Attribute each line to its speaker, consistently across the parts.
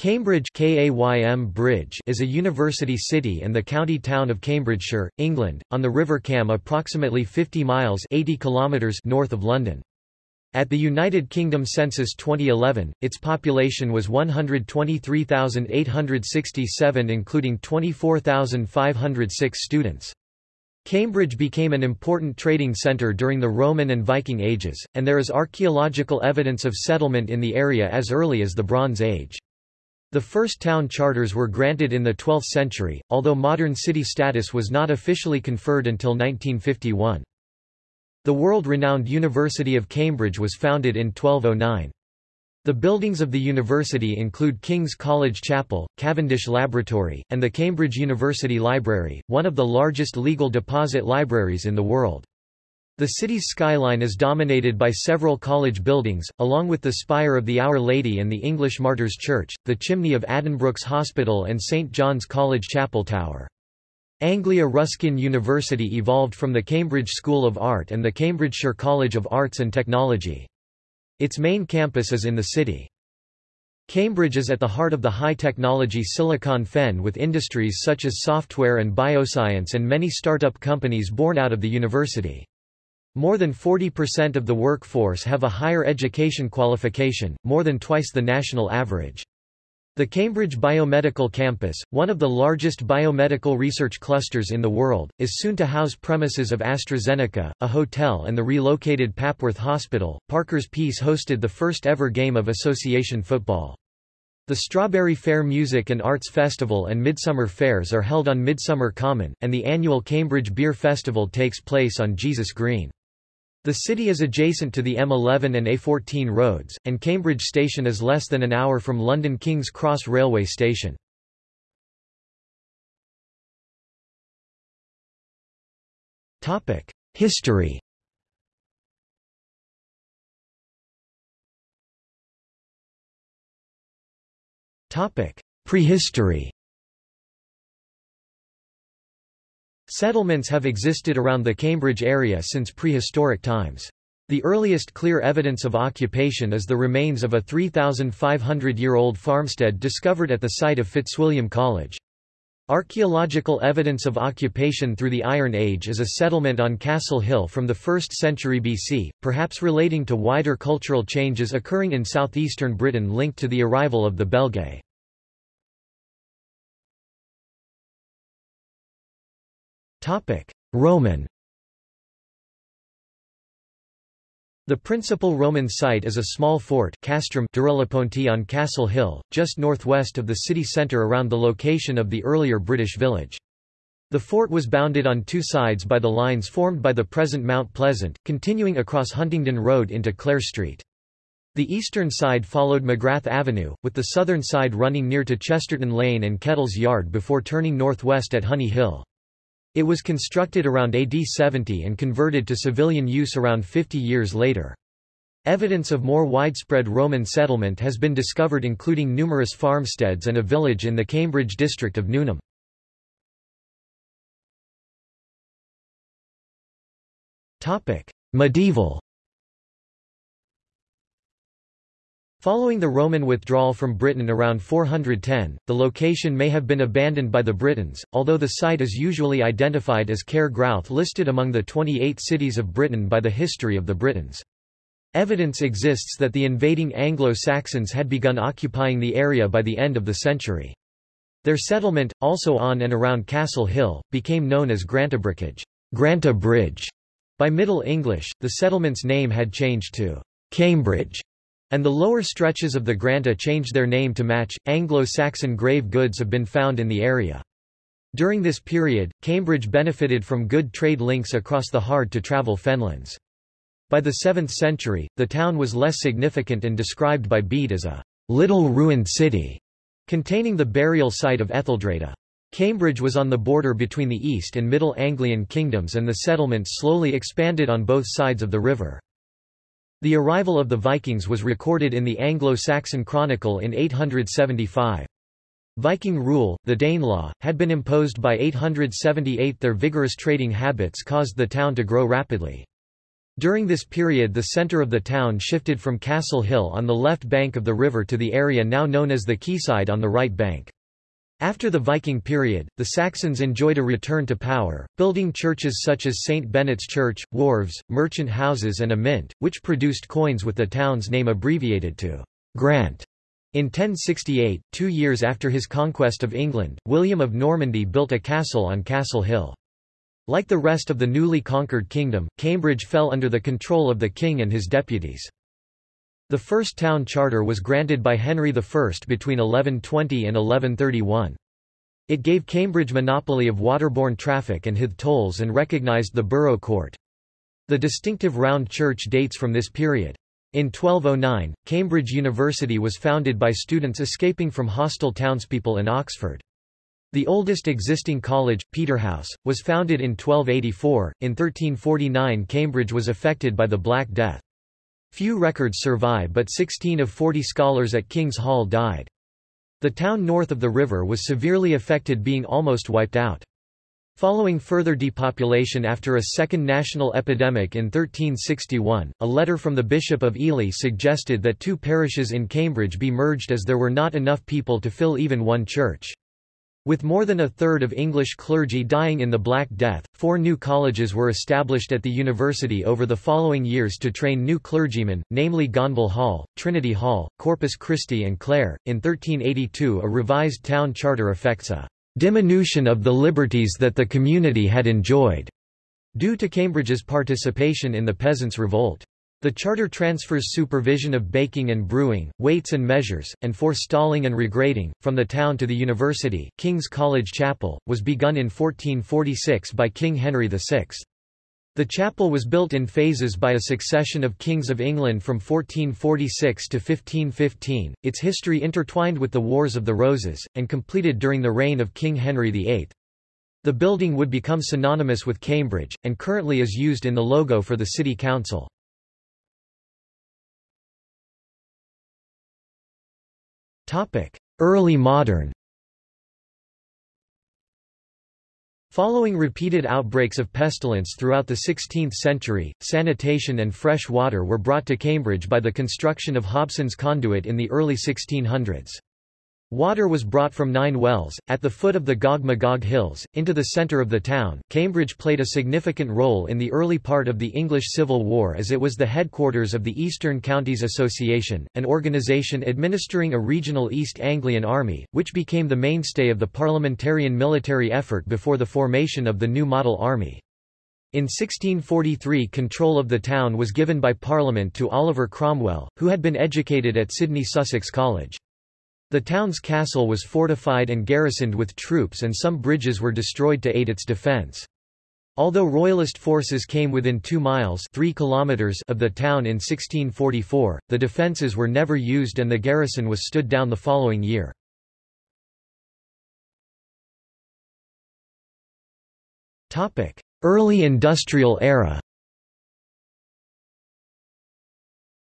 Speaker 1: Cambridge KAYM Bridge is a university city and the county town of Cambridgeshire, England, on the River Cam approximately 50 miles 80 kilometers north of London. At the United Kingdom Census 2011, its population was 123,867 including 24,506 students. Cambridge became an important trading centre during the Roman and Viking ages, and there is archaeological evidence of settlement in the area as early as the Bronze Age. The first town charters were granted in the 12th century, although modern city status was not officially conferred until 1951. The world-renowned University of Cambridge was founded in 1209. The buildings of the university include King's College Chapel, Cavendish Laboratory, and the Cambridge University Library, one of the largest legal deposit libraries in the world. The city's skyline is dominated by several college buildings, along with the spire of the Our Lady and the English Martyrs' Church, the chimney of Addenbrooke's Hospital and St. John's College Chapel Tower. Anglia Ruskin University evolved from the Cambridge School of Art and the Cambridgeshire College of Arts and Technology. Its main campus is in the city. Cambridge is at the heart of the high-technology Silicon Fen with industries such as software and bioscience and many startup companies born out of the university. More than 40% of the workforce have a higher education qualification, more than twice the national average. The Cambridge Biomedical Campus, one of the largest biomedical research clusters in the world, is soon to house premises of AstraZeneca, a hotel and the relocated Papworth Hospital. Parker's Piece hosted the first ever game of association football. The Strawberry Fair Music and Arts Festival and Midsummer Fairs are held on Midsummer Common, and the annual Cambridge Beer Festival takes place on Jesus Green. The city is adjacent to the M11 and A14 roads, and Cambridge Station is less than an hour from London King's Cross railway station. History Prehistory Settlements have existed around the Cambridge area since prehistoric times. The earliest clear evidence of occupation is the remains of a 3,500-year-old farmstead discovered at the site of Fitzwilliam College. Archaeological evidence of occupation through the Iron Age is a settlement on Castle Hill from the 1st century BC, perhaps relating to wider cultural changes occurring in southeastern Britain linked to the arrival of the Belgae. Roman The principal Roman site is a small fort Castrum Duroliponte on Castle Hill, just northwest of the city centre around the location of the earlier British village. The fort was bounded on two sides by the lines formed by the present Mount Pleasant, continuing across Huntingdon Road into Clare Street. The eastern side followed Magrath Avenue, with the southern side running near to Chesterton Lane and Kettle's Yard before turning northwest at Honey Hill. It was constructed around AD 70 and converted to civilian use around 50 years later. Evidence of more widespread Roman settlement has been discovered including numerous farmsteads and a village in the Cambridge district of Newnham. Medieval Following the Roman withdrawal from Britain around 410, the location may have been abandoned by the Britons, although the site is usually identified as Cair Grauth listed among the 28 cities of Britain by the History of the Britons. Evidence exists that the invading Anglo-Saxons had begun occupying the area by the end of the century. Their settlement, also on and around Castle Hill, became known as Grantabridge, Granta Bridge. By Middle English, the settlement's name had changed to Cambridge and the lower stretches of the Granta changed their name to match. Anglo-Saxon grave goods have been found in the area. During this period, Cambridge benefited from good trade links across the hard-to-travel fenlands. By the 7th century, the town was less significant and described by Bede as a little ruined city, containing the burial site of Etheldreda. Cambridge was on the border between the East and Middle Anglian kingdoms and the settlement slowly expanded on both sides of the river. The arrival of the Vikings was recorded in the Anglo-Saxon Chronicle in 875. Viking rule, the Danelaw, had been imposed by 878 Their vigorous trading habits caused the town to grow rapidly. During this period the centre of the town shifted from Castle Hill on the left bank of the river to the area now known as the quayside on the right bank. After the Viking period, the Saxons enjoyed a return to power, building churches such as St. Benet's Church, wharves, merchant houses and a mint, which produced coins with the town's name abbreviated to Grant. In 1068, two years after his conquest of England, William of Normandy built a castle on Castle Hill. Like the rest of the newly conquered kingdom, Cambridge fell under the control of the king and his deputies. The first town charter was granted by Henry I between 1120 and 1131. It gave Cambridge monopoly of waterborne traffic and hithe tolls and recognised the borough court. The distinctive round church dates from this period. In 1209, Cambridge University was founded by students escaping from hostile townspeople in Oxford. The oldest existing college, Peterhouse, was founded in 1284. In 1349, Cambridge was affected by the Black Death. Few records survive but 16 of 40 scholars at King's Hall died. The town north of the river was severely affected being almost wiped out. Following further depopulation after a second national epidemic in 1361, a letter from the Bishop of Ely suggested that two parishes in Cambridge be merged as there were not enough people to fill even one church. With more than a third of English clergy dying in the Black Death, four new colleges were established at the university over the following years to train new clergymen, namely Gonville Hall, Trinity Hall, Corpus Christi and Clare. In 1382 a revised town charter affects a diminution of the liberties that the community had enjoyed, due to Cambridge's participation in the Peasants' Revolt. The charter transfers supervision of baking and brewing, weights and measures, and forestalling and regrating, from the town to the university. King's College Chapel, was begun in 1446 by King Henry VI. The chapel was built in phases by a succession of kings of England from 1446 to 1515, its history intertwined with the Wars of the Roses, and completed during the reign of King Henry VIII. The building would become synonymous with Cambridge, and currently is used in the logo for the City Council. Early modern Following repeated outbreaks of pestilence throughout the 16th century, sanitation and fresh water were brought to Cambridge by the construction of Hobson's conduit in the early 1600s. Water was brought from nine wells, at the foot of the Gog Magog Hills, into the centre of the town. Cambridge played a significant role in the early part of the English Civil War as it was the headquarters of the Eastern Counties Association, an organisation administering a regional East Anglian army, which became the mainstay of the parliamentarian military effort before the formation of the new model army. In 1643 control of the town was given by Parliament to Oliver Cromwell, who had been educated at Sidney Sussex College. The town's castle was fortified and garrisoned with troops and some bridges were destroyed to aid its defence. Although royalist forces came within 2 miles 3 kilometers of the town in 1644, the defences were never used and the garrison was stood down the following year. Early industrial era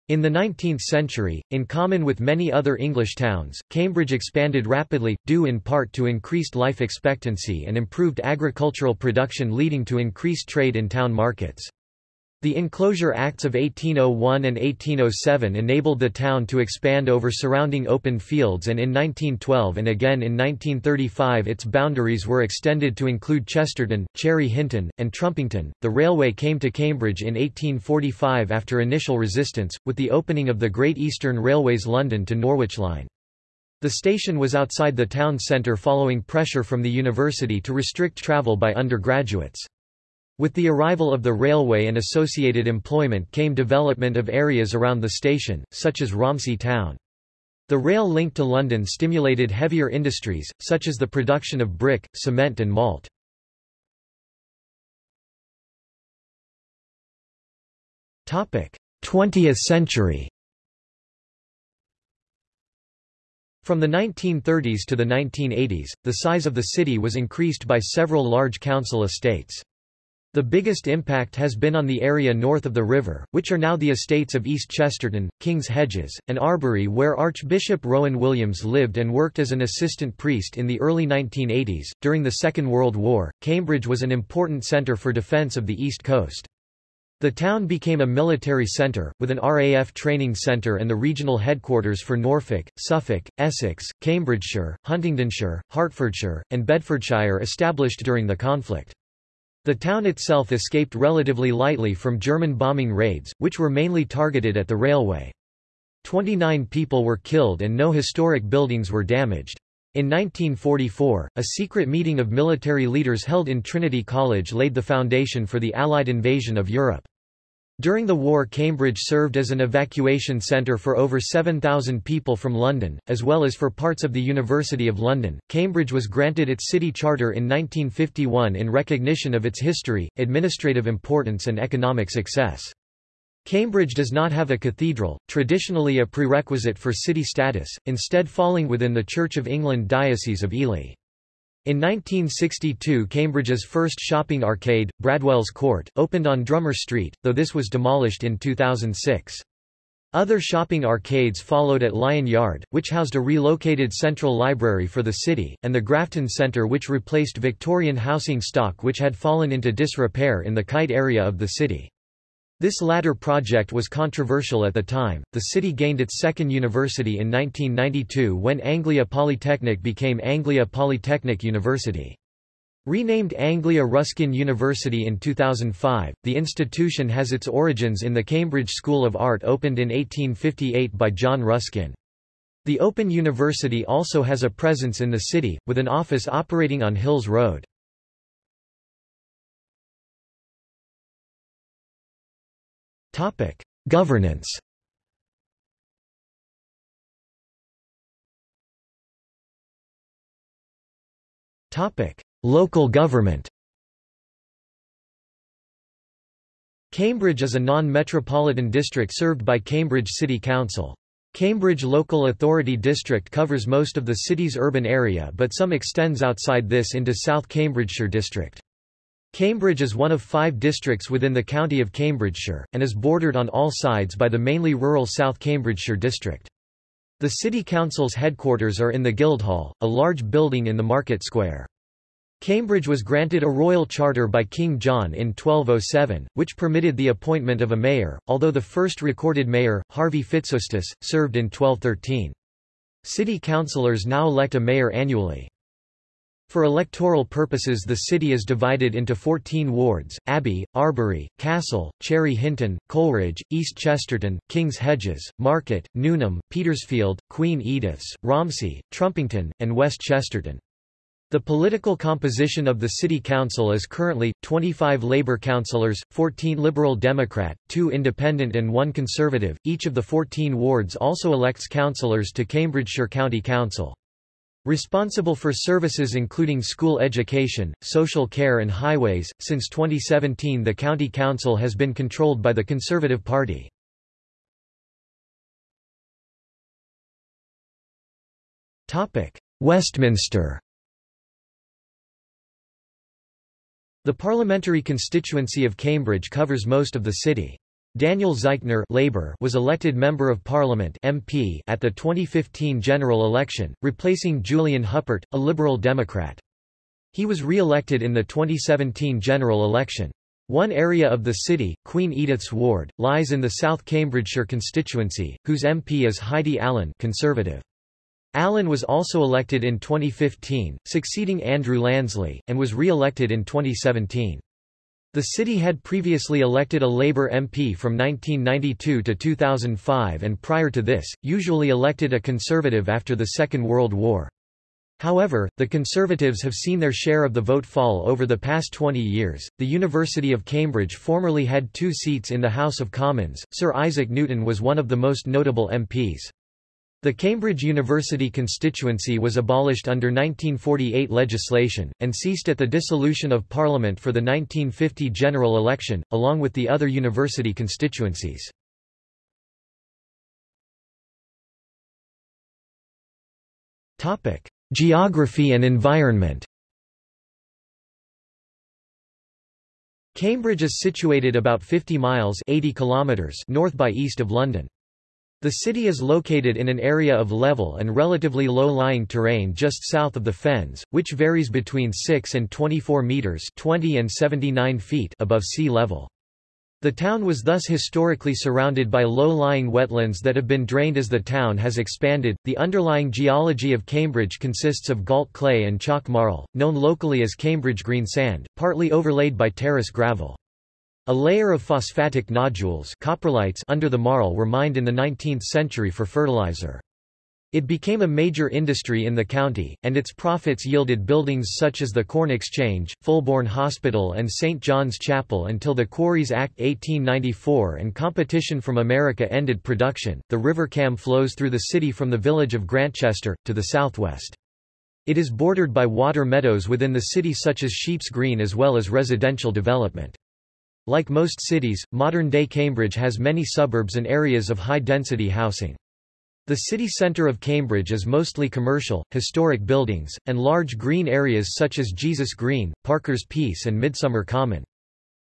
Speaker 1: In the 19th century, in common with many other English towns, Cambridge expanded rapidly, due in part to increased life expectancy and improved agricultural production leading to increased trade in town markets. The Enclosure Acts of 1801 and 1807 enabled the town to expand over surrounding open fields and in 1912 and again in 1935 its boundaries were extended to include Chesterton, Cherry Hinton, and Trumpington. The railway came to Cambridge in 1845 after initial resistance, with the opening of the Great Eastern Railway's London to Norwich line. The station was outside the town centre following pressure from the university to restrict travel by undergraduates. With the arrival of the railway and associated employment came development of areas around the station, such as Romsey Town. The rail link to London stimulated heavier industries, such as the production of brick, cement and malt. Topic: 20th century. From the 1930s to the 1980s, the size of the city was increased by several large council estates. The biggest impact has been on the area north of the river, which are now the estates of East Chesterton, King's Hedges, and Arbury where Archbishop Rowan Williams lived and worked as an assistant priest in the early 1980s. During the Second World War, Cambridge was an important centre for defence of the East Coast. The town became a military centre, with an RAF training centre and the regional headquarters for Norfolk, Suffolk, Essex, Cambridgeshire, Huntingdonshire, Hertfordshire, and Bedfordshire established during the conflict. The town itself escaped relatively lightly from German bombing raids, which were mainly targeted at the railway. Twenty-nine people were killed and no historic buildings were damaged. In 1944, a secret meeting of military leaders held in Trinity College laid the foundation for the Allied invasion of Europe. During the war Cambridge served as an evacuation centre for over 7,000 people from London, as well as for parts of the University of London. Cambridge was granted its city charter in 1951 in recognition of its history, administrative importance and economic success. Cambridge does not have a cathedral, traditionally a prerequisite for city status, instead falling within the Church of England Diocese of Ely. In 1962 Cambridge's first shopping arcade, Bradwell's Court, opened on Drummer Street, though this was demolished in 2006. Other shopping arcades followed at Lion Yard, which housed a relocated central library for the city, and the Grafton Centre which replaced Victorian housing stock which had fallen into disrepair in the Kite area of the city. This latter project was controversial at the time. The city gained its second university in 1992 when Anglia Polytechnic became Anglia Polytechnic University. Renamed Anglia Ruskin University in 2005, the institution has its origins in the Cambridge School of Art opened in 1858 by John Ruskin. The Open University also has a presence in the city, with an office operating on Hills Road. Topic: Governance. Topic: Local government. Cambridge is a non-metropolitan district served by Cambridge City Council. Cambridge Local Authority District covers most of the city's urban area but some extends outside this into South Cambridgeshire District. Cambridge is one of five districts within the county of Cambridgeshire, and is bordered on all sides by the mainly rural South Cambridgeshire district. The City Council's headquarters are in the Guildhall, a large building in the Market Square. Cambridge was granted a royal charter by King John in 1207, which permitted the appointment of a mayor, although the first recorded mayor, Harvey Fitzeustace, served in 1213. City councillors now elect a mayor annually. For electoral purposes the city is divided into 14 wards, Abbey, Arbury, Castle, Cherry Hinton, Coleridge, East Chesterton, King's Hedges, Market, Newnham, Petersfield, Queen Edith's, Romsey, Trumpington, and West Chesterton. The political composition of the City Council is currently, 25 Labour councillors, 14 Liberal Democrat, 2 Independent and 1 Conservative. Each of the 14 wards also elects councillors to Cambridgeshire County Council. Responsible for services including school education, social care and highways, since 2017 the County Council has been controlled by the Conservative Party. Westminster The parliamentary constituency of Cambridge covers most of the city. Daniel Zeichner Labour was elected Member of Parliament MP at the 2015 general election, replacing Julian Huppert, a Liberal Democrat. He was re-elected in the 2017 general election. One area of the city, Queen Edith's Ward, lies in the South Cambridgeshire constituency, whose MP is Heidi Allen Conservative. Allen was also elected in 2015, succeeding Andrew Lansley, and was re-elected in 2017. The city had previously elected a Labour MP from 1992 to 2005 and prior to this, usually elected a Conservative after the Second World War. However, the Conservatives have seen their share of the vote fall over the past 20 years. The University of Cambridge formerly had two seats in the House of Commons. Sir Isaac Newton was one of the most notable MPs. The Cambridge University constituency was abolished under 1948 legislation, and ceased at the dissolution of Parliament for the 1950 general election, along with the other university constituencies. Geography and environment Cambridge is situated about 50 miles 80 kilometers north by east of London. The city is located in an area of level and relatively low-lying terrain just south of the Fens, which varies between 6 and 24 metres 20 and 79 feet above sea level. The town was thus historically surrounded by low-lying wetlands that have been drained as the town has expanded. The underlying geology of Cambridge consists of gault clay and chalk marl, known locally as Cambridge green sand, partly overlaid by terrace gravel. A layer of phosphatic nodules coprolites under the marl were mined in the 19th century for fertilizer. It became a major industry in the county, and its profits yielded buildings such as the Corn Exchange, Fulbourn Hospital and St. John's Chapel until the Quarries Act 1894 and competition from America ended production. The River Cam flows through the city from the village of Grantchester, to the southwest. It is bordered by water meadows within the city such as Sheep's Green as well as residential development. Like most cities, modern-day Cambridge has many suburbs and areas of high-density housing. The city centre of Cambridge is mostly commercial, historic buildings, and large green areas such as Jesus Green, Parker's Piece and Midsummer Common.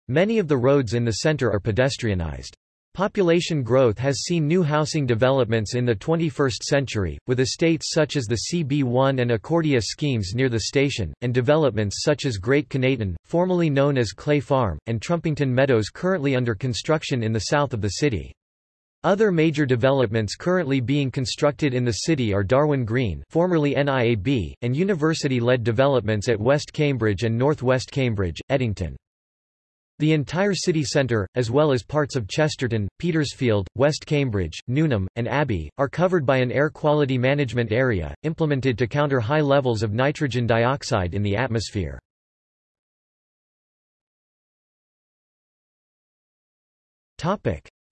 Speaker 1: Many of the roads in the centre are pedestrianised. Population growth has seen new housing developments in the 21st century, with estates such as the CB1 and Accordia schemes near the station, and developments such as Great Kneighton, formerly known as Clay Farm, and Trumpington Meadows currently under construction in the south of the city. Other major developments currently being constructed in the city are Darwin Green formerly NIAB, and university-led developments at West Cambridge and North West Cambridge, Eddington. The entire city centre, as well as parts of Chesterton, Petersfield, West Cambridge, Newnham, and Abbey, are covered by an air quality management area, implemented to counter high levels of nitrogen dioxide in the atmosphere.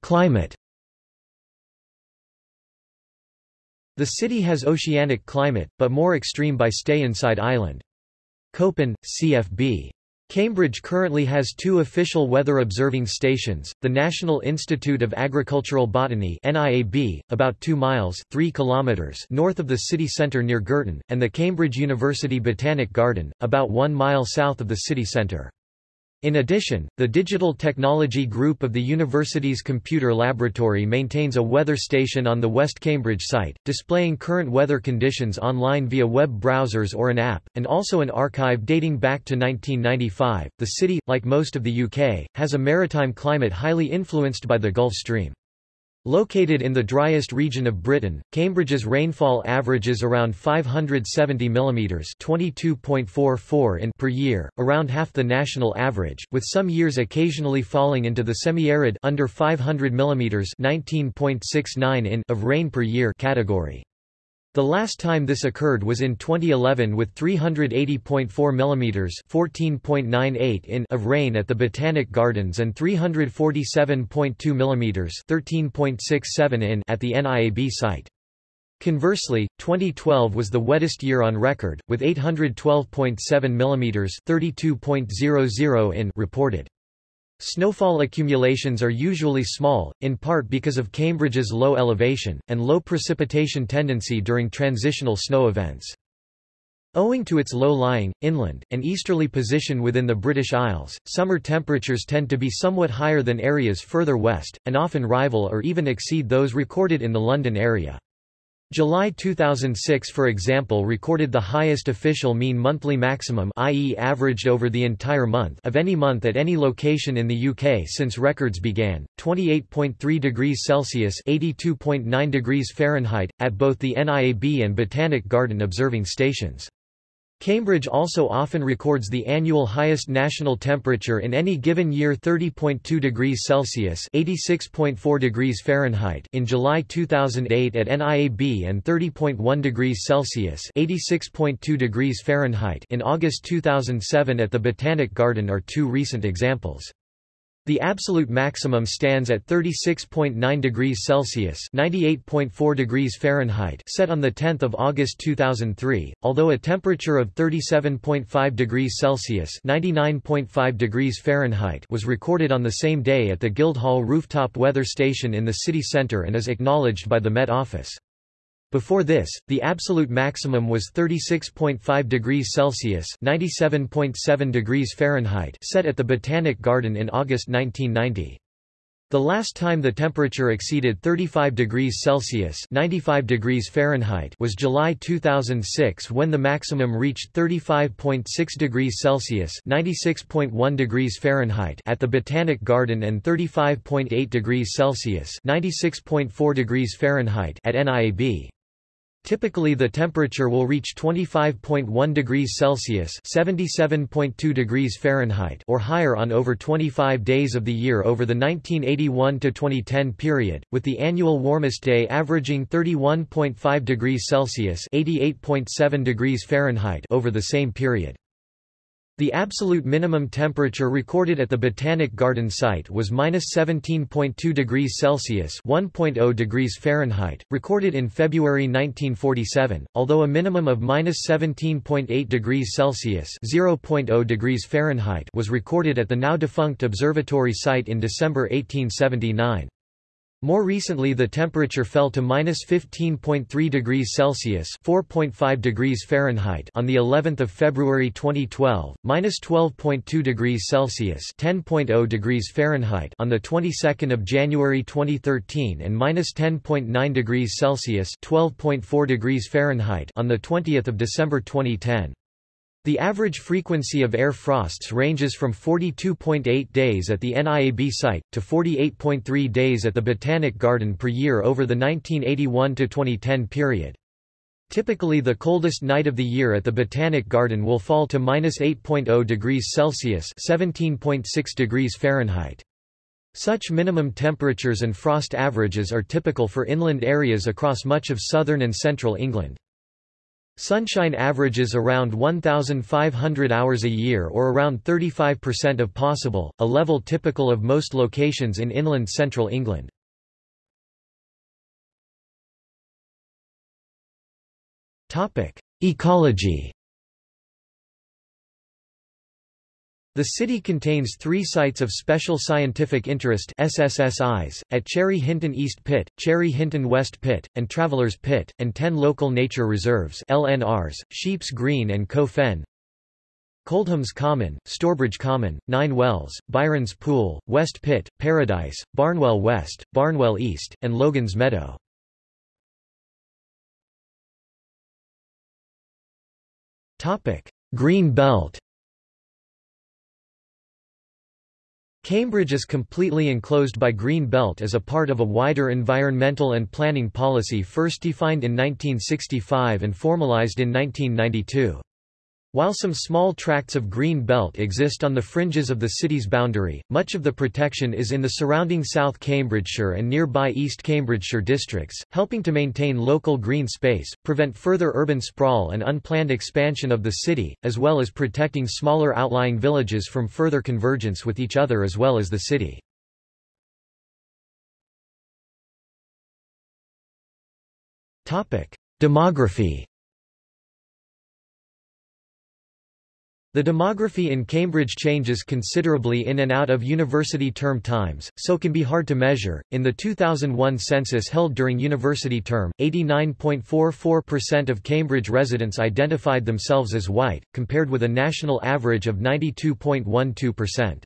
Speaker 1: Climate The city has oceanic climate, but more extreme by stay inside island. Köppen, CFB. Cambridge currently has two official weather observing stations, the National Institute of Agricultural Botany NIAB, about 2 miles 3 kilometers north of the city centre near Girton, and the Cambridge University Botanic Garden, about 1 mile south of the city centre. In addition, the Digital Technology Group of the university's computer laboratory maintains a weather station on the West Cambridge site, displaying current weather conditions online via web browsers or an app, and also an archive dating back to 1995. The city, like most of the UK, has a maritime climate highly influenced by the Gulf Stream. Located in the driest region of Britain, Cambridge's rainfall averages around 570 mm (22.44 in) per year, around half the national average, with some years occasionally falling into the semi-arid under 500 mm (19.69 in) of rain per year category. The last time this occurred was in 2011 with 380.4 mm (14.98 in) of rain at the Botanic Gardens and 347.2 mm (13.67 in) at the NIAB site. Conversely, 2012 was the wettest year on record, with 812.7 mm (32.00 in) reported. Snowfall accumulations are usually small, in part because of Cambridge's low elevation, and low precipitation tendency during transitional snow events. Owing to its low-lying, inland, and easterly position within the British Isles, summer temperatures tend to be somewhat higher than areas further west, and often rival or even exceed those recorded in the London area. July 2006 for example recorded the highest official mean monthly maximum i.e. averaged over the entire month of any month at any location in the UK since records began, 28.3 degrees Celsius 82.9 degrees Fahrenheit, at both the NIAB and Botanic Garden observing stations. Cambridge also often records the annual highest national temperature in any given year 30.2 degrees Celsius (86.4 degrees Fahrenheit) in July 2008 at NIAB and 30.1 degrees Celsius (86.2 degrees Fahrenheit) in August 2007 at the Botanic Garden are two recent examples. The absolute maximum stands at 36.9 degrees Celsius (98.4 degrees Fahrenheit) set on the 10th of August 2003, although a temperature of 37.5 degrees Celsius (99.5 degrees Fahrenheit) was recorded on the same day at the Guildhall rooftop weather station in the city centre and is acknowledged by the Met Office. Before this, the absolute maximum was 36.5 degrees Celsius (97.7 degrees Fahrenheit) set at the Botanic Garden in August 1990. The last time the temperature exceeded 35 degrees Celsius 95 degrees Fahrenheit was July 2006 when the maximum reached 35.6 degrees Celsius 96.1 degrees Fahrenheit at the Botanic Garden and 35.8 degrees Celsius 96.4 degrees Fahrenheit at NIAB. Typically the temperature will reach 25.1 degrees Celsius (77.2 degrees Fahrenheit) or higher on over 25 days of the year over the 1981 to 2010 period, with the annual warmest day averaging 31.5 degrees Celsius (88.7 degrees Fahrenheit) over the same period. The absolute minimum temperature recorded at the Botanic Garden site was -17.2 degrees Celsius (1.0 degrees Fahrenheit), recorded in February 1947, although a minimum of -17.8 degrees Celsius (0.0 degrees Fahrenheit) was recorded at the now defunct observatory site in December 1879. More recently the temperature fell to minus 15.3 degrees Celsius (4.5 degrees Fahrenheit) on the 11th of February 2012, minus 12.2 degrees Celsius (10.0 degrees Fahrenheit) on the 22nd of January 2013, and minus 10.9 degrees Celsius (12.4 degrees Fahrenheit) on the 20th of December 2010. The average frequency of air frosts ranges from 42.8 days at the NIAB site, to 48.3 days at the Botanic Garden per year over the 1981–2010 period. Typically the coldest night of the year at the Botanic Garden will fall to minus 8.0 degrees Celsius (17.6 degrees Fahrenheit). Such minimum temperatures and frost averages are typical for inland areas across much of southern and central England. Sunshine averages around 1,500 hours a year or around 35% of possible, a level typical of most locations in inland central England. Ecology The city contains three sites of special scientific interest SSSIs, at Cherry Hinton East Pit, Cherry Hinton West Pit, and Travelers Pit, and ten local nature reserves LNRs, Sheep's Green and Coe Fen, Coldham's Common, Stourbridge Common, Nine Wells, Byron's Pool, West Pit, Paradise, Barnwell West, Barnwell East, and Logan's Meadow. Green Belt Cambridge is completely enclosed by Green Belt as a part of a wider environmental and planning policy first defined in 1965 and formalised in 1992. While some small tracts of green belt exist on the fringes of the city's boundary, much of the protection is in the surrounding South Cambridgeshire and nearby East Cambridgeshire districts, helping to maintain local green space, prevent further urban sprawl and unplanned expansion of the city, as well as protecting smaller outlying villages from further convergence with each other as well as the city. Demography The demography in Cambridge changes considerably in and out of university term times, so can be hard to measure. In the 2001 census held during university term, 89.44% of Cambridge residents identified themselves as white, compared with a national average of 92.12%.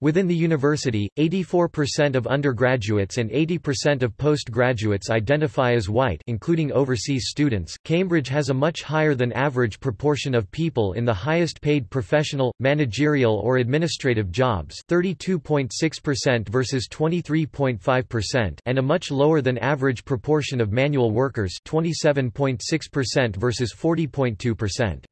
Speaker 1: Within the university, 84% of undergraduates and 80% of postgraduates identify as white including overseas students. Cambridge has a much higher than average proportion of people in the highest paid professional, managerial or administrative jobs 32.6% versus 23.5% and a much lower than average proportion of manual workers 27.6% versus 40.2%.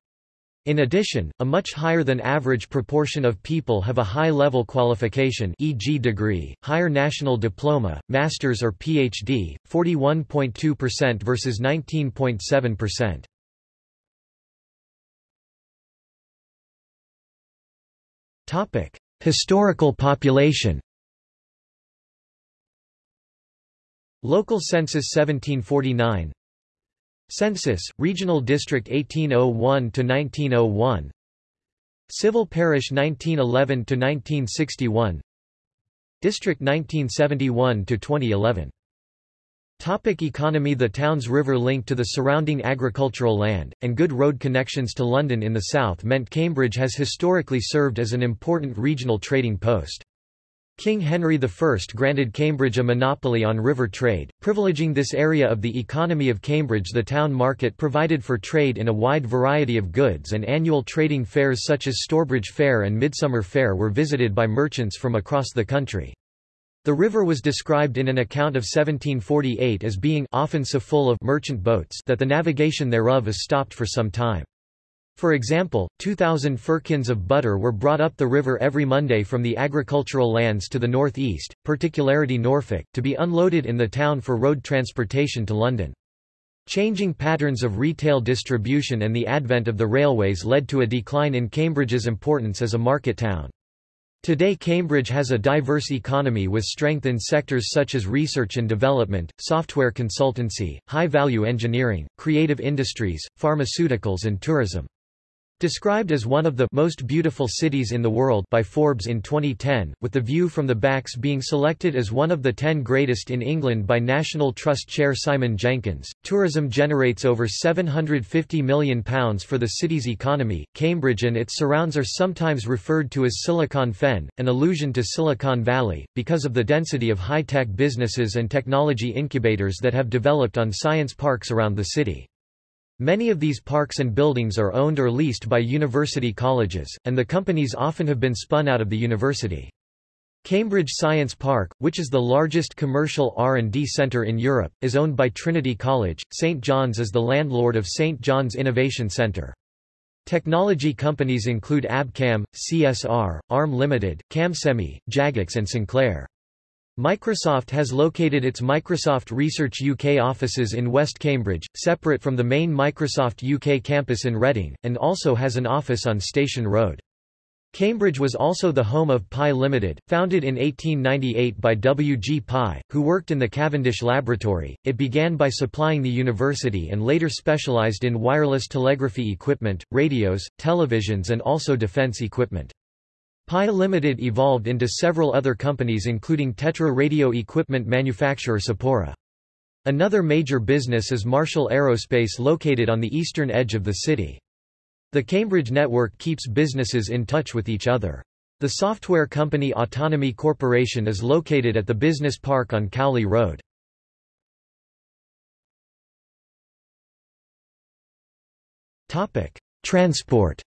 Speaker 1: In addition, a much higher than average proportion of people have a high-level qualification e.g. degree, higher national diploma, master's or PhD, 41.2% versus 19.7%. Topic: Historical population. Local census 1749 Census, Regional District 1801–1901 Civil Parish 1911–1961 District 1971–2011 Topic economy. The town's river link to the surrounding agricultural land, and good road connections to London in the south meant Cambridge has historically served as an important regional trading post. King Henry I granted Cambridge a monopoly on river trade, privileging this area of the economy of Cambridge The town market provided for trade in a wide variety of goods and annual trading fairs such as Stourbridge Fair and Midsummer Fair were visited by merchants from across the country. The river was described in an account of 1748 as being often so full of merchant boats that the navigation thereof is stopped for some time. For example, 2,000 firkins of butter were brought up the river every Monday from the agricultural lands to the northeast, particularly Norfolk, to be unloaded in the town for road transportation to London. Changing patterns of retail distribution and the advent of the railways led to a decline in Cambridge's importance as a market town. Today Cambridge has a diverse economy with strength in sectors such as research and development, software consultancy, high-value engineering, creative industries, pharmaceuticals and tourism. Described as one of the most beautiful cities in the world by Forbes in 2010, with the view from the backs being selected as one of the 10 greatest in England by National Trust Chair Simon Jenkins, tourism generates over £750 million for the city's economy. Cambridge and its surrounds are sometimes referred to as Silicon Fen, an allusion to Silicon Valley, because of the density of high-tech businesses and technology incubators that have developed on science parks around the city. Many of these parks and buildings are owned or leased by university colleges, and the companies often have been spun out of the university. Cambridge Science Park, which is the largest commercial R&D centre in Europe, is owned by Trinity College. St John's is the landlord of St John's Innovation Centre. Technology companies include Abcam, CSR, ARM Limited, CamSemi, Jagex and Sinclair. Microsoft has located its Microsoft Research UK offices in West Cambridge, separate from the main Microsoft UK campus in Reading, and also has an office on Station Road. Cambridge was also the home of Pye Limited, founded in 1898 by W. G. Pye, who worked in the Cavendish Laboratory. It began by supplying the university and later specialized in wireless telegraphy equipment, radios, televisions and also defense equipment. Pye Limited evolved into several other companies including Tetra radio equipment manufacturer Sepura. Another major business is Marshall Aerospace located on the eastern edge of the city. The Cambridge network keeps businesses in touch with each other. The software company Autonomy Corporation is located at the business park on Cowley Road. Transport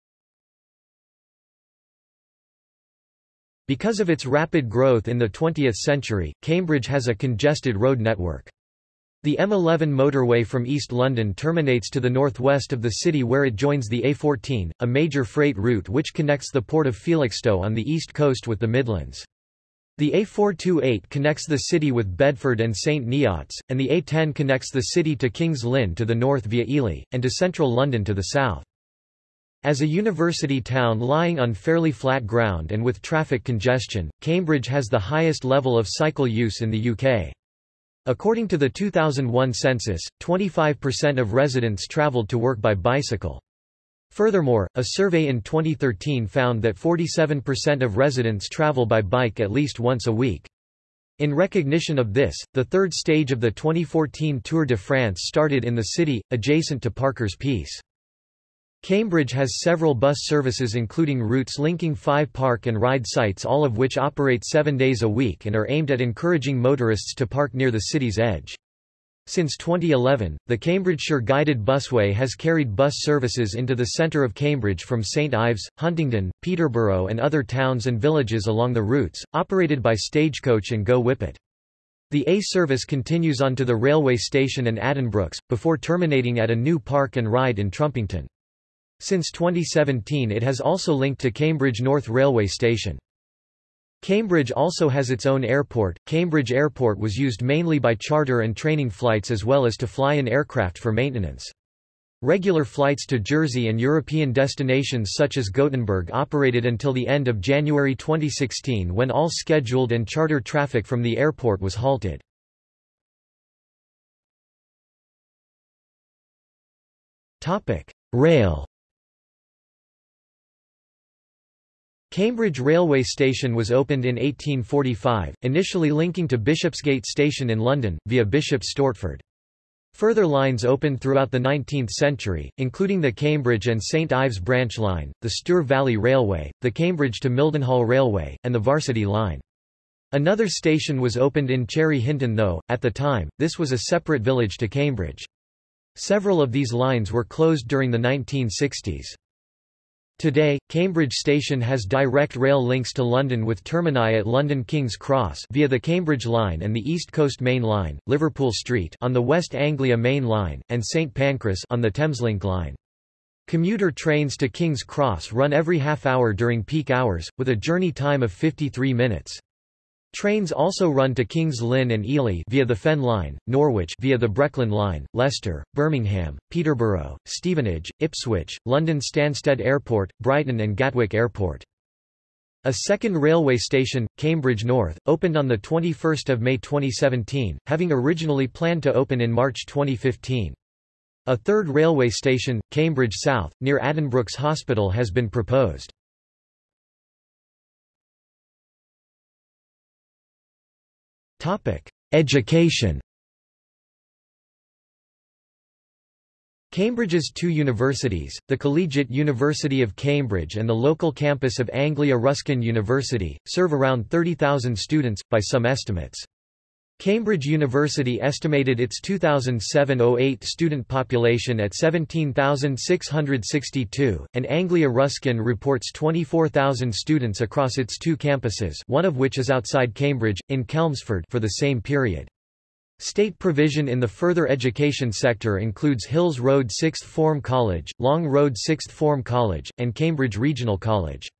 Speaker 1: Because of its rapid growth in the 20th century, Cambridge has a congested road network. The M11 motorway from East London terminates to the northwest of the city where it joins the A14, a major freight route which connects the port of Felixstowe on the east coast with the Midlands. The A428 connects the city with Bedford and St Neots, and the A10 connects the city to King's Lynn to the north via Ely, and to central London to the south. As a university town lying on fairly flat ground and with traffic congestion, Cambridge has the highest level of cycle use in the UK. According to the 2001 census, 25% of residents travelled to work by bicycle. Furthermore, a survey in 2013 found that 47% of residents travel by bike at least once a week. In recognition of this, the third stage of the 2014 Tour de France started in the city, adjacent to Parker's Piece. Cambridge has several bus services including routes linking five park and ride sites all of which operate seven days a week and are aimed at encouraging motorists to park near the city's edge. Since 2011, the Cambridgeshire Guided Busway has carried bus services into the centre of Cambridge from St Ives, Huntingdon, Peterborough and other towns and villages along the routes, operated by Stagecoach and Go Whippet. The A service continues on to the railway station and Addenbrooke's, before terminating at a new park and ride in Trumpington. Since 2017 it has also linked to Cambridge North Railway Station. Cambridge also has its own airport. Cambridge Airport was used mainly by charter and training flights as well as to fly in aircraft for maintenance. Regular flights to Jersey and European destinations such as Gothenburg operated until the end of January 2016 when all scheduled and charter traffic from the airport was halted. Rail Cambridge Railway Station was opened in 1845, initially linking to Bishopsgate Station in London, via Bishop Stortford. Further lines opened throughout the 19th century, including the Cambridge and St Ives Branch Line, the Stour Valley Railway, the Cambridge to Mildenhall Railway, and the Varsity Line. Another station was opened in Cherry Hinton though, at the time, this was a separate village to Cambridge. Several of these lines were closed during the 1960s. Today, Cambridge Station has direct rail links to London with termini at London King's Cross via the Cambridge Line and the East Coast Main Line, Liverpool Street on the West Anglia Main Line, and St Pancras on the Thameslink Line. Commuter trains to King's Cross run every half hour during peak hours, with a journey time of 53 minutes. Trains also run to Kings Lynn and Ely via the Fen Line, Norwich via the Breckland Line, Leicester, Birmingham, Peterborough, Stevenage, Ipswich, London Stansted Airport, Brighton and Gatwick Airport. A second railway station, Cambridge North, opened on 21 May 2017, having originally planned to open in March 2015. A third railway station, Cambridge South, near Addenbrooke's Hospital has been proposed. Education Cambridge's two universities, the Collegiate University of Cambridge and the local campus of Anglia Ruskin University, serve around 30,000 students, by some estimates. Cambridge University estimated its 2007–08 student population at 17,662, and Anglia Ruskin reports 24,000 students across its two campuses one of which is outside Cambridge, in Chelmsford for the same period. State provision in the further education sector includes Hills Road Sixth Form College, Long Road Sixth Form College, and Cambridge Regional College.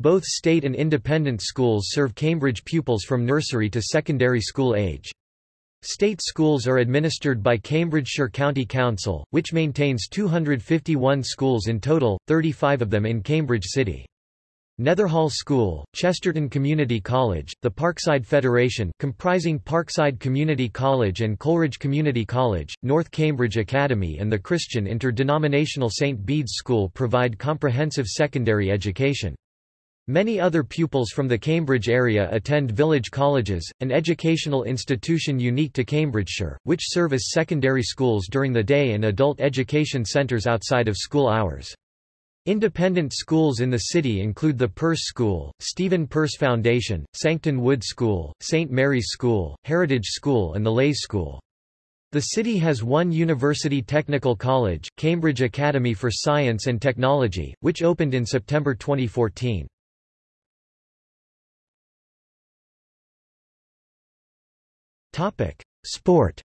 Speaker 1: Both state and independent schools serve Cambridge pupils from nursery to secondary school age. State schools are administered by Cambridgeshire County Council, which maintains 251 schools in total, 35 of them in Cambridge City. Netherhall School, Chesterton Community College, the Parkside Federation comprising Parkside Community College and Coleridge Community College, North Cambridge Academy and the Christian Interdenominational St. Bede's School provide comprehensive secondary education. Many other pupils from the Cambridge area attend village colleges, an educational institution unique to Cambridgeshire, which serve as secondary schools during the day and adult education centres outside of school hours. Independent schools in the city include the Perse School, Stephen Perse Foundation, Sancton Wood School, St. Mary's School, Heritage School and the Leys School. The city has one university technical college, Cambridge Academy for Science and Technology, which opened in September 2014. Topic: Sport.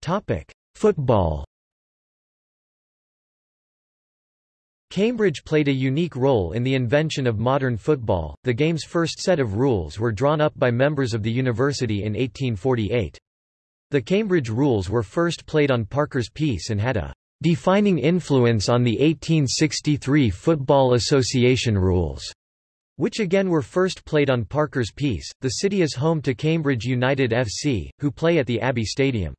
Speaker 1: Topic: Football. Cambridge played a unique role in the invention of modern football. The game's first set of rules were drawn up by members of the university in 1848. The Cambridge rules were first played on Parker's piece and had a defining influence on the 1863 Football Association rules, which again were first played on Parker's piece. The city is home to Cambridge United FC, who play at the Abbey Stadium.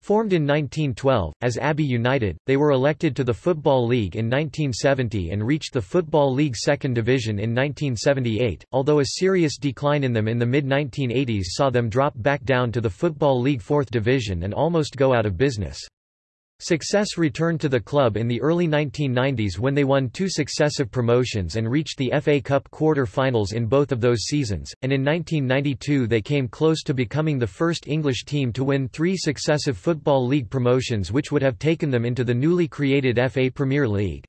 Speaker 1: Formed in 1912, as Abbey United, they were elected to the Football League in 1970 and reached the Football League Second Division in 1978, although a serious decline in them in the mid-1980s saw them drop back down to the Football League Fourth Division and almost go out of business. Success returned to the club in the early 1990s when they won two successive promotions and reached the FA Cup quarter-finals in both of those seasons, and in 1992 they came close to becoming the first English team to win three successive Football League promotions which would have taken them into the newly created FA Premier League.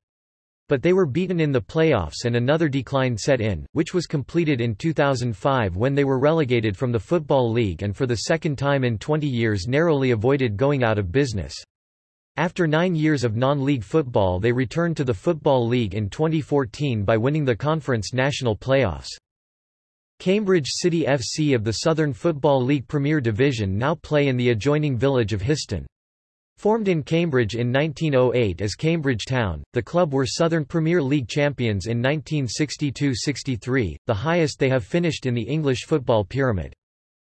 Speaker 1: But they were beaten in the playoffs and another decline set in, which was completed in 2005 when they were relegated from the Football League and for the second time in 20 years narrowly avoided going out of business. After nine years of non-league football they returned to the Football League in 2014 by winning the conference national playoffs. Cambridge City FC of the Southern Football League Premier Division now play in the adjoining village of Histon. Formed in Cambridge in 1908 as Cambridge Town, the club were Southern Premier League champions in 1962–63, the highest they have finished in the English football pyramid.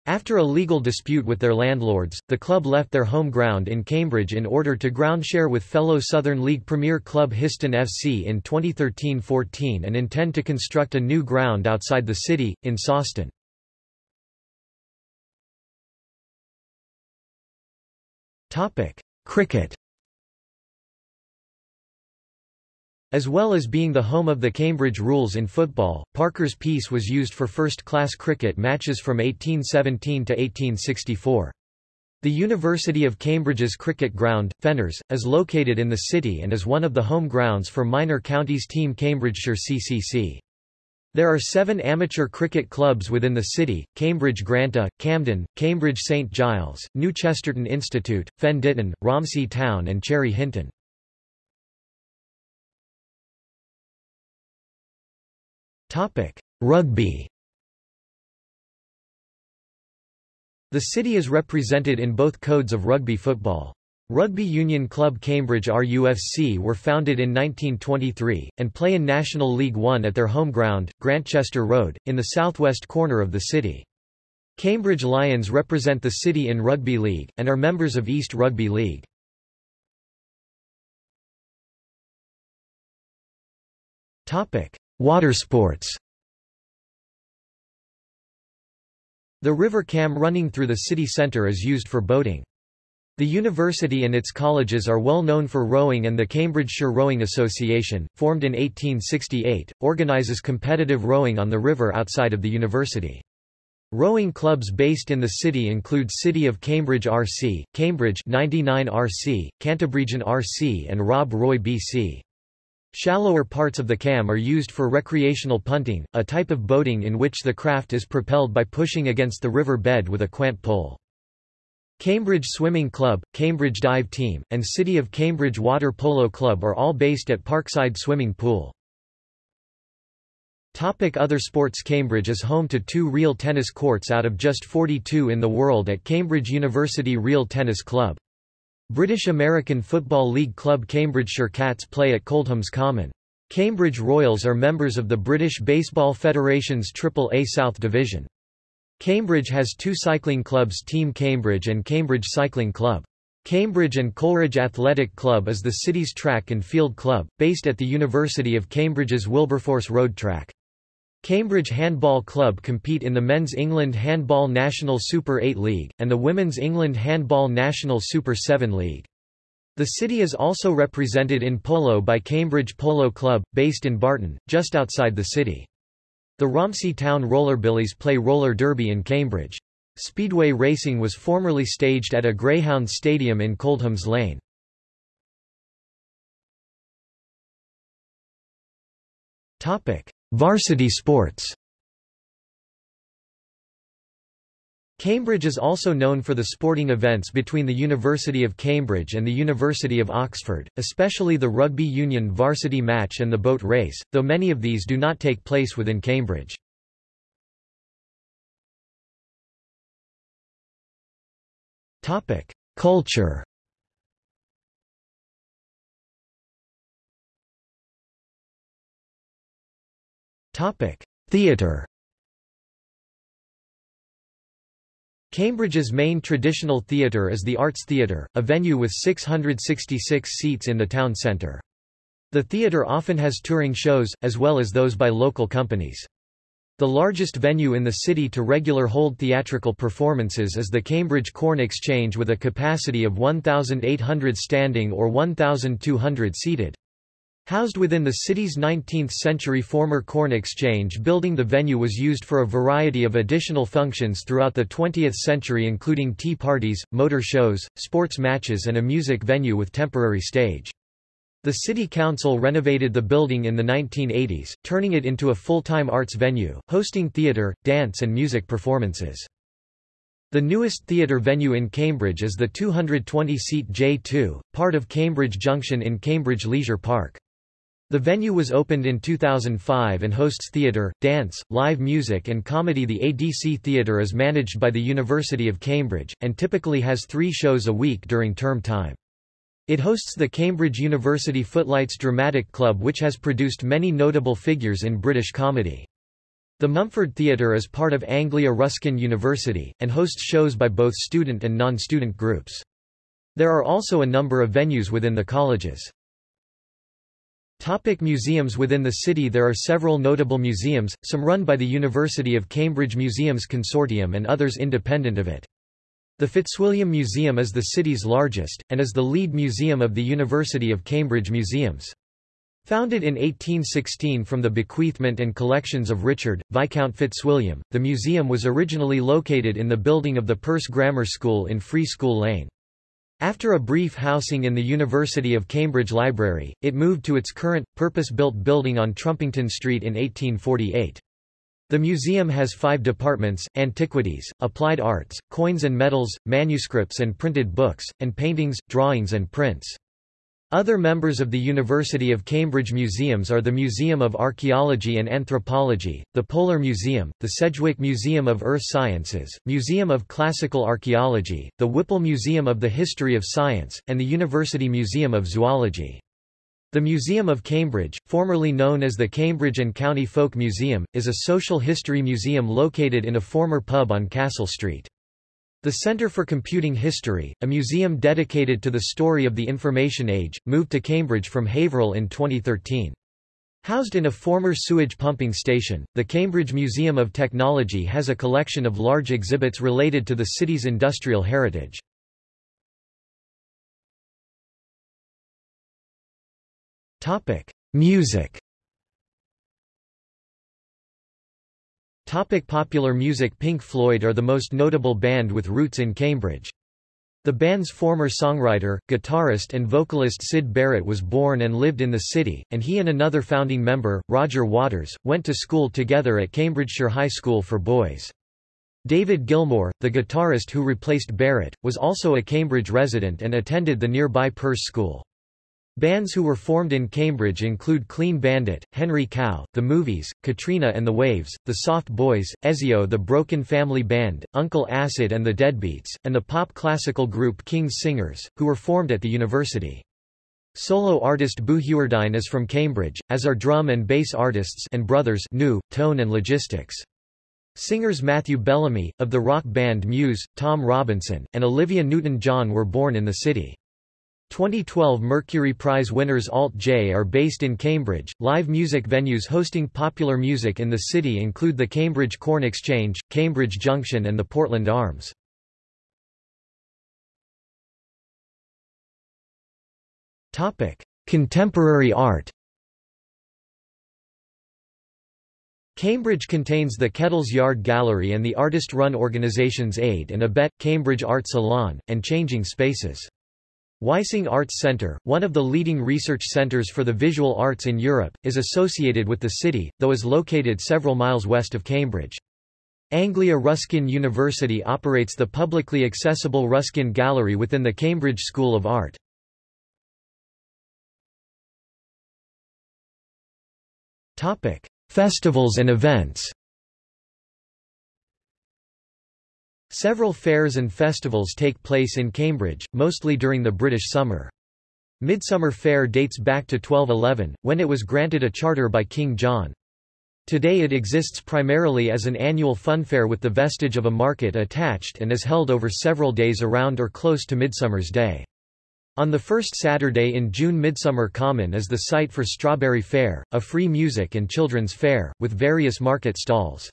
Speaker 1: After a legal dispute with their landlords, the club left their home ground in Cambridge in order to groundshare with fellow Southern League Premier club Histon FC in 2013-14 and intend to construct a new ground outside the city, in Sawston. Cricket As well as being the home of the Cambridge rules in football, Parker's Piece was used for first-class cricket matches from 1817 to 1864. The University of Cambridge's cricket ground, Fenners, is located in the city and is one of the home grounds for minor counties team Cambridgeshire CCC. There are seven amateur cricket clubs within the city, Cambridge Granta, Camden, Cambridge St Giles, New Chesterton Institute, Fen Ditton, Romsey Town and Cherry Hinton. Rugby The city is represented in both codes of rugby football. Rugby Union Club Cambridge RUFC were founded in 1923, and play in National League One at their home ground, Grantchester Road, in the southwest corner of the city. Cambridge Lions represent the city in Rugby League, and are members of East Rugby League. Water sports The River Cam running through the city centre is used for boating. The university and its colleges are well known for rowing and the Cambridgeshire Rowing Association, formed in 1868, organises competitive rowing on the river outside of the university. Rowing clubs based in the city include City of Cambridge RC, Cambridge 99 RC, Cantabrigian RC and Rob Roy BC. Shallower parts of the cam are used for recreational punting, a type of boating in which the craft is propelled by pushing against the river bed with a quant pole. Cambridge Swimming Club, Cambridge Dive Team, and City of Cambridge Water Polo Club are all based at Parkside Swimming Pool. Topic other sports Cambridge is home to two real tennis courts out of just 42 in the world at Cambridge University Real Tennis Club. British American Football League club Cambridgeshire Cats play at Coldhams Common. Cambridge Royals are members of the British Baseball Federation's Triple-A South Division. Cambridge has two cycling clubs Team Cambridge and Cambridge Cycling Club. Cambridge and Coleridge Athletic Club is the city's track and field club, based at the University of Cambridge's Wilberforce Road track. Cambridge Handball Club compete in the Men's England Handball National Super 8 League, and the Women's England Handball National Super 7 League. The city is also represented in polo by Cambridge Polo Club, based in Barton, just outside the city. The Romsey Town Rollerbillies play roller derby in Cambridge. Speedway racing was formerly staged at a Greyhound Stadium in Coldhams Lane. Topic: Varsity sports Cambridge is also known for the sporting events between the University of Cambridge and the University of Oxford, especially the rugby union varsity match and the boat race, though many of these do not take place within Cambridge. Culture Theatre Cambridge's main traditional theatre is the Arts Theatre, a venue with 666 seats in the town centre. The theatre often has touring shows, as well as those by local companies. The largest venue in the city to regular hold theatrical performances is the Cambridge Corn Exchange with a capacity of 1,800 standing or 1,200 seated. Housed within the city's 19th-century former corn exchange building the venue was used for a variety of additional functions throughout the 20th century including tea parties, motor shows, sports matches and a music venue with temporary stage. The city council renovated the building in the 1980s, turning it into a full-time arts venue, hosting theatre, dance and music performances. The newest theatre venue in Cambridge is the 220-seat J2, part of Cambridge Junction in Cambridge Leisure Park. The venue was opened in 2005 and hosts theatre, dance, live music and comedy The ADC Theatre is managed by the University of Cambridge, and typically has three shows a week during term time. It hosts the Cambridge University Footlights Dramatic Club which has produced many notable figures in British comedy. The Mumford Theatre is part of Anglia Ruskin University, and hosts shows by both student and non-student groups. There are also a number of venues within the colleges. Topic museums Within the city there are several notable museums, some run by the University of Cambridge Museums Consortium and others independent of it. The Fitzwilliam Museum is the city's largest, and is the lead museum of the University of Cambridge Museums. Founded in 1816 from the bequeathment and collections of Richard, Viscount Fitzwilliam, the museum was originally located in the building of the Perse Grammar School in Free School Lane. After a brief housing in the University of Cambridge Library, it moved to its current, purpose-built building on Trumpington Street in 1848. The museum has five departments, antiquities, applied arts, coins and medals, manuscripts and printed books, and paintings, drawings and prints. Other members of the University of Cambridge museums are the Museum of Archaeology and Anthropology, the Polar Museum, the Sedgwick Museum of Earth Sciences, Museum of Classical Archaeology, the Whipple Museum of the History of Science, and the University Museum of Zoology. The Museum of Cambridge, formerly known as the Cambridge and County Folk Museum, is a social history museum located in a former pub on Castle Street. The Center for Computing History, a museum dedicated to the story of the Information Age, moved to Cambridge from Haverhill in 2013. Housed in a former sewage pumping station, the Cambridge Museum of Technology has a collection of large exhibits related to the city's industrial heritage. Music Topic popular music Pink Floyd are the most notable band with roots in Cambridge. The band's former songwriter, guitarist and vocalist Syd Barrett was born and lived in the city, and he and another founding member, Roger Waters, went to school together at Cambridgeshire High School for Boys. David Gilmour, the guitarist who replaced Barrett, was also a Cambridge resident and attended the nearby Perse School. Bands who were formed in Cambridge include Clean Bandit, Henry Cow, The Movies, Katrina and the Waves, The Soft Boys, Ezio the Broken Family Band, Uncle Acid and the Deadbeats, and the pop classical group King's Singers, who were formed at the university. Solo artist Boo Hewerdine is from Cambridge, as are drum and bass artists and brothers Nu:Tone and Logistics. Singers Matthew Bellamy, of the rock band Muse, Tom Robinson, and Olivia Newton-John were born in the city. 2012 Mercury Prize winners Alt-J are based in Cambridge. Live music venues hosting popular music in the city include the Cambridge Corn Exchange, Cambridge Junction and the Portland Arms. Topic: Contemporary art. Cambridge contains the Kettles Yard Gallery and the artist-run organizations Aid and Abet, Cambridge Art Salon, and Changing Spaces. Wysing Arts Centre, one of the leading research centres for the visual arts in Europe, is associated with the city, though is located several miles west of Cambridge. Anglia Ruskin University operates the publicly accessible Ruskin Gallery within the Cambridge School of Art. Festivals and events Several fairs and festivals take place in Cambridge, mostly during the British summer. Midsummer Fair dates back to 1211, when it was granted a charter by King John. Today it exists primarily as an annual funfair with the vestige of a market attached and is held over several days around or close to Midsummer's Day. On the first Saturday in June Midsummer Common is the site for Strawberry Fair, a free music and children's fair, with various market stalls.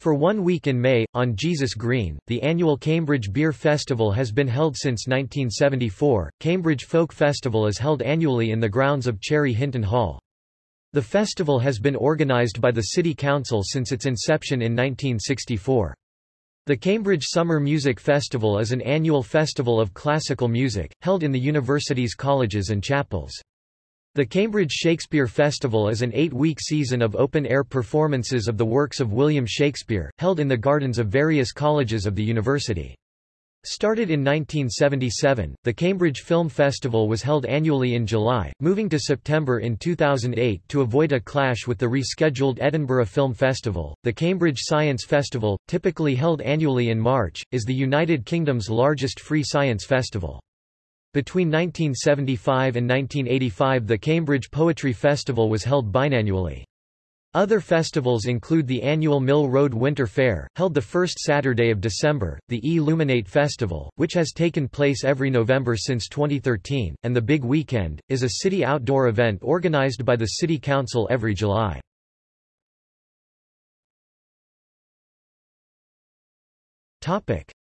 Speaker 1: For one week in May, on Jesus Green, the annual Cambridge Beer Festival has been held since 1974. Cambridge Folk Festival is held annually in the grounds of Cherry Hinton Hall. The festival has been organised by the City Council since its inception in 1964. The Cambridge Summer Music Festival is an annual festival of classical music, held in the university's colleges and chapels. The Cambridge Shakespeare Festival is an eight-week season of open-air performances of the works of William Shakespeare, held in the gardens of various colleges of the university. Started in 1977, the Cambridge Film Festival was held annually in July, moving to September in 2008 to avoid a clash with the rescheduled Edinburgh Film Festival. The Cambridge Science Festival, typically held annually in March, is the United Kingdom's largest free science festival. Between 1975 and 1985 the Cambridge Poetry Festival was held biannually. Other festivals include the annual Mill Road Winter Fair, held the first Saturday of December, the E-Luminate Festival, which has taken place every November since 2013, and the Big Weekend, is a city outdoor event organized by the City Council every July.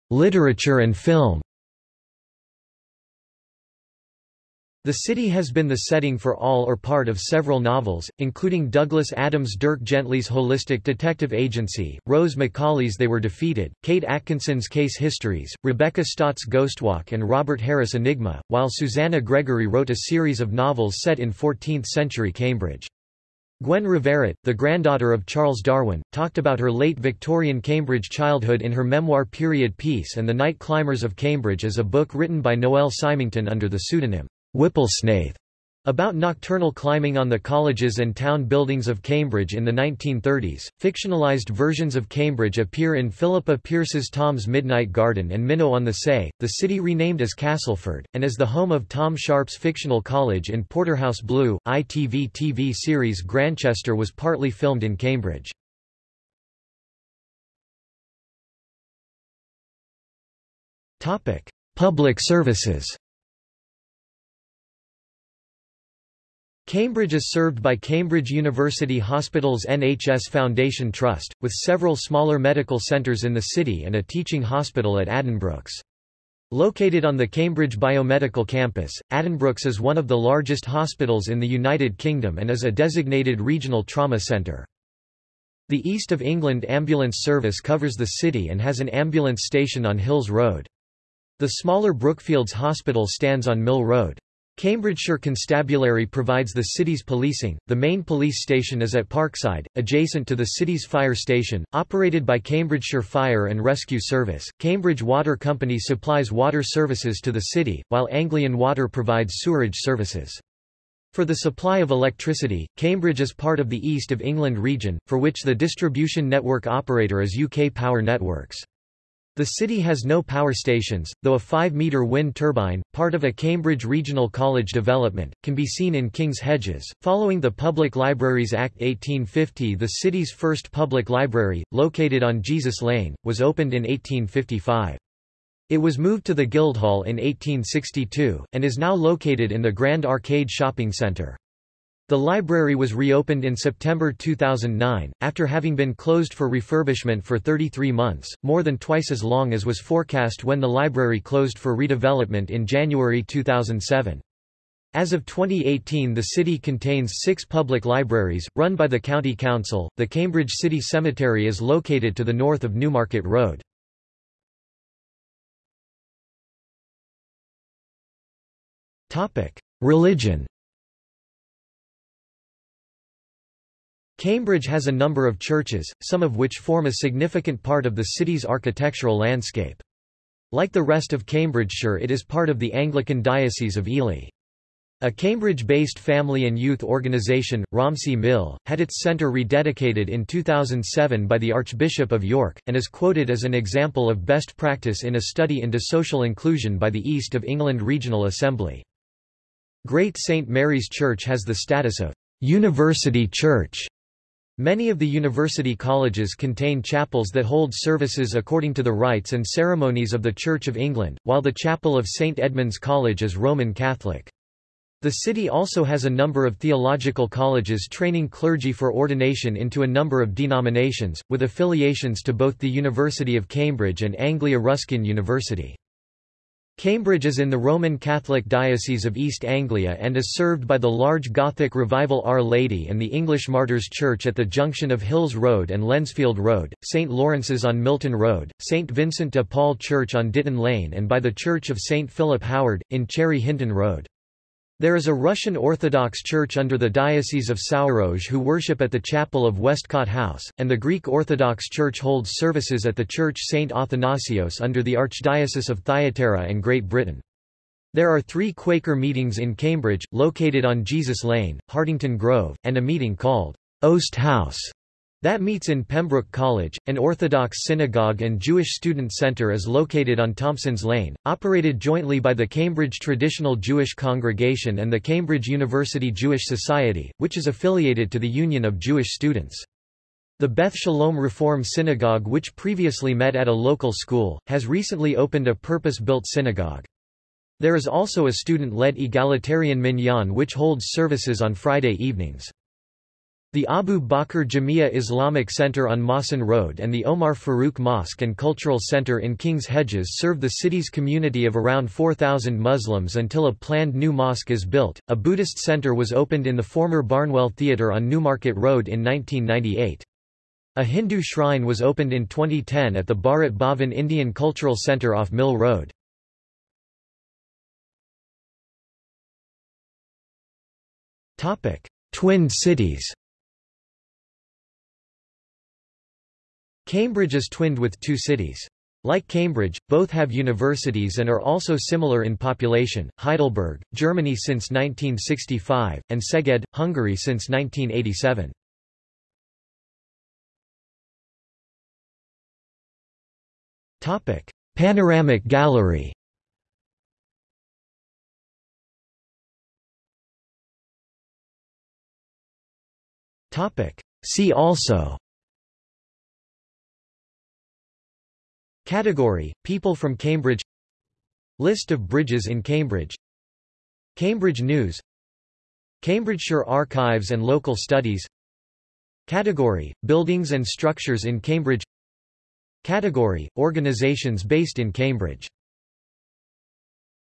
Speaker 1: Literature and film The city has been the setting for all or part of several novels, including Douglas Adams' Dirk Gently's Holistic Detective Agency, Rose Macaulay's They Were Defeated, Kate Atkinson's Case Histories, Rebecca Stott's Ghostwalk and Robert Harris' Enigma, while Susanna Gregory wrote a series of novels set in 14th-century Cambridge. Gwen Raverat, the granddaughter of Charles Darwin, talked about her late Victorian Cambridge childhood in her memoir Period Piece and the Night Climbers of Cambridge as a book written by Noel Symington under the pseudonym Whipplesnaith about nocturnal climbing on the colleges and town buildings of Cambridge in the 1930s. Fictionalized versions of Cambridge appear in Philippa Pearce's Tom's Midnight Garden and Minnow on the Say, the city renamed as Castleford, and as the home of Tom Sharpe's fictional college in Porterhouse Blue. ITV TV series Grantchester was partly filmed in Cambridge. Public services Cambridge is served by Cambridge University Hospitals NHS Foundation Trust, with several smaller medical centres in the city and a teaching hospital at Addenbrooke's. Located on the Cambridge Biomedical Campus, Addenbrooke's is one of the largest hospitals in the United Kingdom and is a designated regional trauma centre. The East of England Ambulance Service covers the city and has an ambulance station on Hills Road. The smaller Brookfields Hospital stands on Mill Road. Cambridgeshire Constabulary provides the city's policing. The main police station is at Parkside, adjacent to the city's fire station, operated by Cambridgeshire Fire and Rescue Service. Cambridge Water Company supplies water services to the city, while Anglian Water provides sewerage services. For the supply of electricity, Cambridge is part of the East of England region, for which the distribution network operator is UK Power Networks. The city has no power stations, though a 5-metre wind turbine, part of a Cambridge Regional College development, can be seen in King's Hedges. Following the Public Libraries Act 1850 the city's first public library, located on Jesus Lane, was opened in 1855. It was moved to the Guildhall in 1862, and is now located in the Grand Arcade Shopping Centre. The library was reopened in September 2009, after having been closed for refurbishment for 33 months, more than twice as long as was forecast when the library closed for redevelopment in January 2007. As of 2018 the city contains six public libraries, run by the County Council. The Cambridge City Cemetery is located to the north of Newmarket Road. Religion Cambridge has a number of churches, some of which form a significant part of the city's architectural landscape. Like the rest of Cambridgeshire it is part of the Anglican Diocese of Ely. A Cambridge-based family and youth organisation, Romsey Mill, had its centre rededicated in 2007 by the Archbishop of York, and is quoted as an example of best practice in a study into social inclusion by the East of England Regional Assembly. Great St Mary's Church has the status of University Church Many of the university colleges contain chapels that hold services according to the rites and ceremonies of the Church of England, while the chapel of St Edmund's College is Roman Catholic. The city also has a number of theological colleges training clergy for ordination into a number of denominations, with affiliations to both the University of Cambridge and Anglia Ruskin University. Cambridge is in the Roman Catholic Diocese of East Anglia and is served by the large Gothic Revival Our Lady and the English Martyrs Church at the junction of Hills Road and Lensfield Road, St Lawrence's on Milton Road, St Vincent de Paul Church on Ditton Lane and by the Church of St Philip Howard, in Cherry Hinton Road. There is a Russian Orthodox Church under the Diocese of Sourozh who worship at the chapel of Westcott House, and the Greek Orthodox Church holds services at the Church St. Athanasios under the Archdiocese of Thyatira and Great Britain. There are three Quaker meetings in Cambridge, located on Jesus Lane, Hartington Grove, and a meeting called Oast House that meets in Pembroke College. An Orthodox synagogue and Jewish student center is located on Thompson's Lane, operated jointly by the Cambridge Traditional Jewish Congregation and the Cambridge University Jewish Society, which is affiliated to the Union of Jewish Students. The Beth Shalom Reform Synagogue which previously met at a local school, has recently opened a purpose-built synagogue. There is also a student-led egalitarian minyan which holds services on Friday evenings. The Abu Bakr Jamia Islamic Center on Mawson Road and the Omar Farouk Mosque and Cultural Center in King's Hedges serve the city's community of around 4,000 Muslims until a planned new mosque is built. A Buddhist center was opened in the former Barnwell Theatre on Newmarket Road in 1998. A Hindu shrine was opened in 2010 at the Bharat Bhavan Indian Cultural Center off Mill Road. Twin cities Cambridge is twinned with two cities. Like Cambridge, both have universities and are also similar in population, Heidelberg, Germany since 1965, and Szeged, Hungary since 1987. Panoramic gallery See also Category, People from Cambridge. List of bridges in Cambridge. Cambridge News. Cambridgeshire Archives and Local Studies. Category, Buildings and Structures in Cambridge. Category, Organisations based in Cambridge